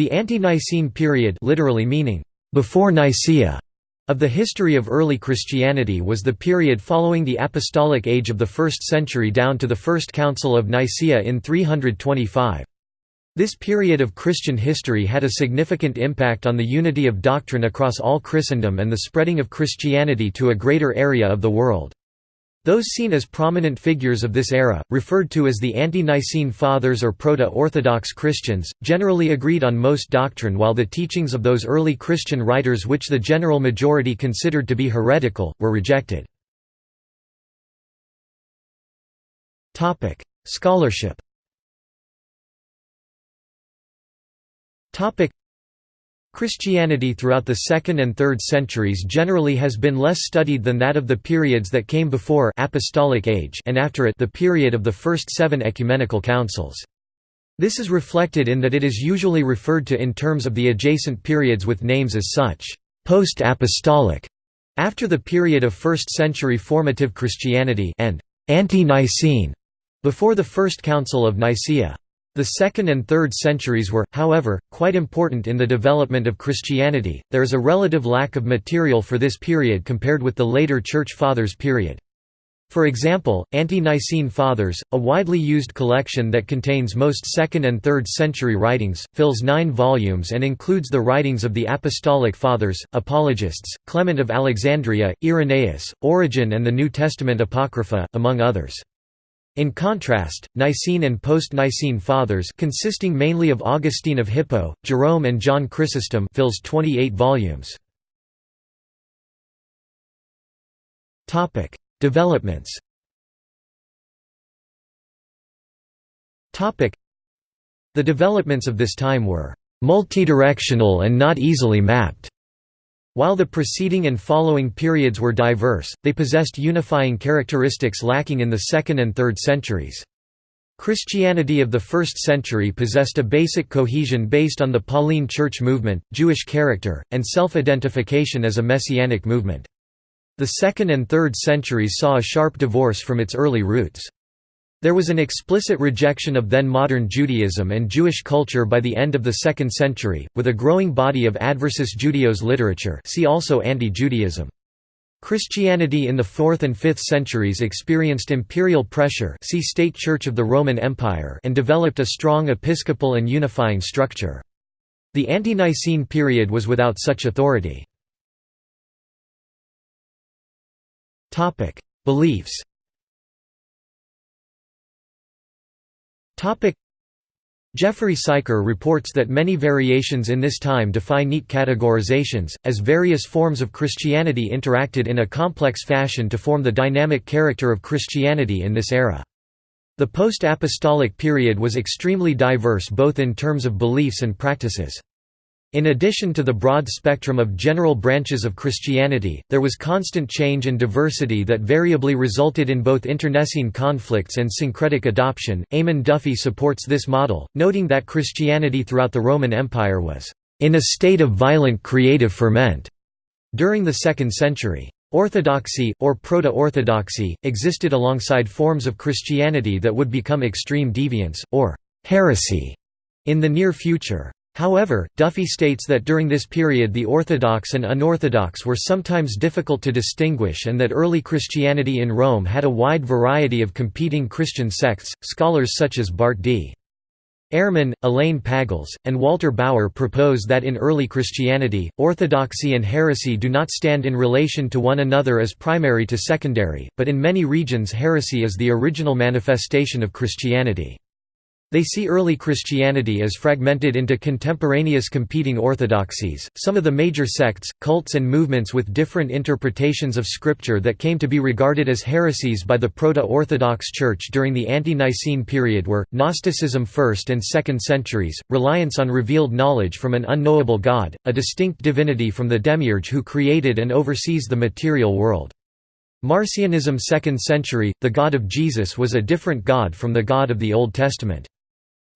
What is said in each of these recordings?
The ante-Nicene period literally meaning, "...before Nicaea", of the history of early Christianity was the period following the Apostolic Age of the 1st century down to the First Council of Nicaea in 325. This period of Christian history had a significant impact on the unity of doctrine across all Christendom and the spreading of Christianity to a greater area of the world. Those seen as prominent figures of this era, referred to as the Ante-Nicene Fathers or Proto-Orthodox Christians, generally agreed on most doctrine while the teachings of those early Christian writers which the general majority considered to be heretical, were rejected. Scholarship Christianity throughout the 2nd and 3rd centuries generally has been less studied than that of the periods that came before apostolic age and after it the period of the first seven ecumenical councils. This is reflected in that it is usually referred to in terms of the adjacent periods with names as such, post-apostolic, after the period of 1st century formative Christianity and ante-Nicene, before the First Council of Nicaea. The 2nd and 3rd centuries were, however, quite important in the development of Christianity. There is a relative lack of material for this period compared with the later Church Fathers period. For example, Ante-Nicene Fathers, a widely used collection that contains most 2nd and 3rd century writings, fills nine volumes and includes the writings of the Apostolic Fathers, Apologists, Clement of Alexandria, Irenaeus, Origen and the New Testament Apocrypha, among others. In contrast, Nicene and post-Nicene Fathers consisting mainly of Augustine of Hippo, Jerome and John Chrysostom fills 28 volumes. Developments The developments of this time were multidirectional and not easily mapped. While the preceding and following periods were diverse, they possessed unifying characteristics lacking in the 2nd and 3rd centuries. Christianity of the 1st century possessed a basic cohesion based on the Pauline Church movement, Jewish character, and self-identification as a messianic movement. The 2nd and 3rd centuries saw a sharp divorce from its early roots. There was an explicit rejection of then-modern Judaism and Jewish culture by the end of the 2nd century, with a growing body of adversus Judaeos literature see also anti-Judaism. Christianity in the 4th and 5th centuries experienced imperial pressure see State Church of the Roman Empire and developed a strong episcopal and unifying structure. The ante-Nicene period was without such authority. Beliefs Jeffrey Siker reports that many variations in this time defy neat categorizations, as various forms of Christianity interacted in a complex fashion to form the dynamic character of Christianity in this era. The post-apostolic period was extremely diverse both in terms of beliefs and practices. In addition to the broad spectrum of general branches of Christianity, there was constant change and diversity that variably resulted in both internecine conflicts and syncretic adoption. Eamon Duffy supports this model, noting that Christianity throughout the Roman Empire was in a state of violent creative ferment during the 2nd century. Orthodoxy, or proto-orthodoxy, existed alongside forms of Christianity that would become extreme deviance, or heresy, in the near future. However, Duffy states that during this period the Orthodox and unorthodox were sometimes difficult to distinguish and that early Christianity in Rome had a wide variety of competing Christian sects. Scholars such as Bart D. Ehrman, Elaine Pagels, and Walter Bauer propose that in early Christianity, orthodoxy and heresy do not stand in relation to one another as primary to secondary, but in many regions heresy is the original manifestation of Christianity. They see early Christianity as fragmented into contemporaneous competing orthodoxies, some of the major sects, cults and movements with different interpretations of Scripture that came to be regarded as heresies by the Proto-Orthodox Church during the Ante-Nicene period were, Gnosticism 1st and 2nd centuries, reliance on revealed knowledge from an unknowable God, a distinct divinity from the demiurge who created and oversees the material world. Marcionism 2nd century, the God of Jesus was a different God from the God of the Old Testament.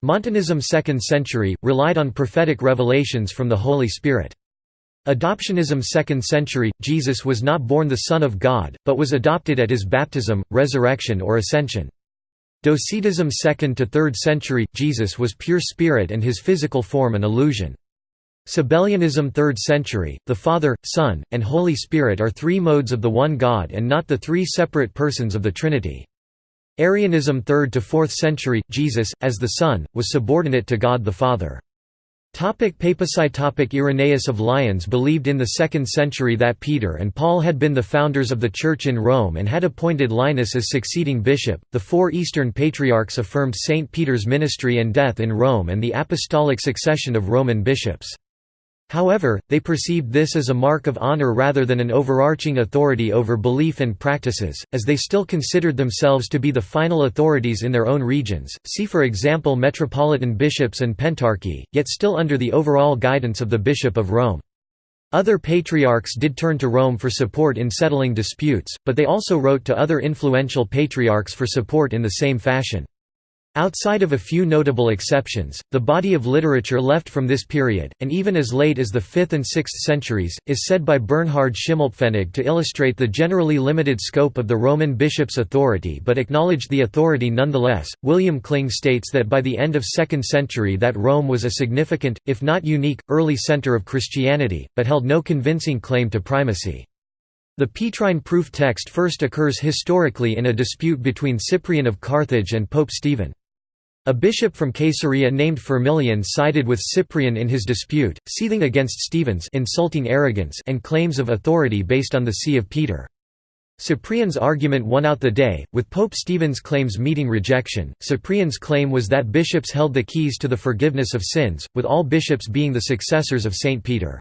Montanism 2nd century, relied on prophetic revelations from the Holy Spirit. Adoptionism 2nd century, Jesus was not born the Son of God, but was adopted at his baptism, resurrection or ascension. Docetism 2nd to 3rd century – Jesus was pure spirit and his physical form an illusion. Sabellianism 3rd century, the Father, Son, and Holy Spirit are three modes of the one God and not the three separate persons of the Trinity. Arianism 3rd to 4th century, Jesus, as the Son, was subordinate to God the Father. Topic papacy Topic Irenaeus of Lyons believed in the 2nd century that Peter and Paul had been the founders of the Church in Rome and had appointed Linus as succeeding bishop. The four Eastern patriarchs affirmed St. Peter's ministry and death in Rome and the apostolic succession of Roman bishops. However, they perceived this as a mark of honor rather than an overarching authority over belief and practices, as they still considered themselves to be the final authorities in their own regions, see for example metropolitan bishops and pentarchy, yet still under the overall guidance of the Bishop of Rome. Other patriarchs did turn to Rome for support in settling disputes, but they also wrote to other influential patriarchs for support in the same fashion. Outside of a few notable exceptions, the body of literature left from this period, and even as late as the 5th and 6th centuries, is said by Bernhard Schimmelpfennig to illustrate the generally limited scope of the Roman bishop's authority but acknowledged the authority nonetheless. William Kling states that by the end of 2nd century that Rome was a significant, if not unique, early center of Christianity, but held no convincing claim to primacy. The Petrine proof text first occurs historically in a dispute between Cyprian of Carthage and Pope Stephen. A bishop from Caesarea named Firmilian sided with Cyprian in his dispute, seething against Stephen's insulting arrogance and claims of authority based on the See of Peter. Cyprian's argument won out the day, with Pope Stephen's claims meeting rejection. Cyprian's claim was that bishops held the keys to the forgiveness of sins, with all bishops being the successors of Saint Peter.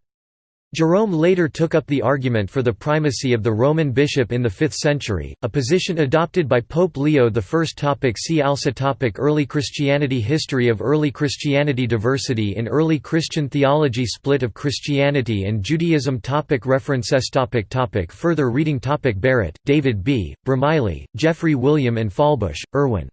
Jerome later took up the argument for the primacy of the Roman bishop in the 5th century, a position adopted by Pope Leo I. Topic see also topic Early Christianity History of early Christianity Diversity in early Christian theology Split of Christianity and Judaism topic References topic topic Further reading topic Barrett, David B., Bromiley, Geoffrey William and Fahlbusch, Erwin.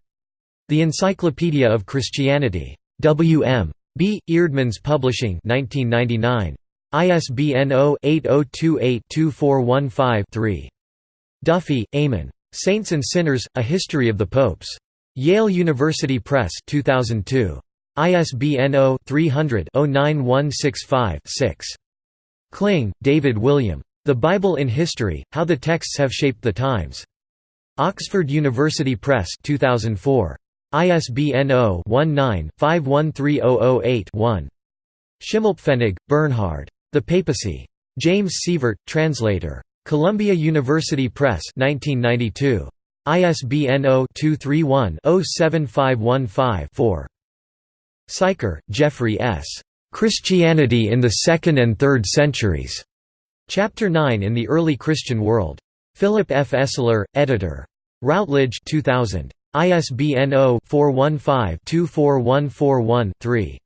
The Encyclopedia of Christianity. W. M. B. Eerdmans Publishing 1999. ISBN 0-8028-2415-3. Duffy, Eamon. Saints and Sinners, A History of the Popes. Yale University Press 2002. ISBN 0-300-09165-6. Kling, David William. The Bible in History, How the Texts Have Shaped the Times. Oxford University Press 2004. ISBN 0-19-513008-1. Schimmelpfennig, Bernhard. The Papacy. James Sievert, translator. Columbia University Press 1992. ISBN 0-231-07515-4. Siker, Jeffrey S. Christianity in the Second and Third Centuries. Chapter 9 in the Early Christian World. Philip F. Esler, editor. Routledge 2000. ISBN 0-415-24141-3.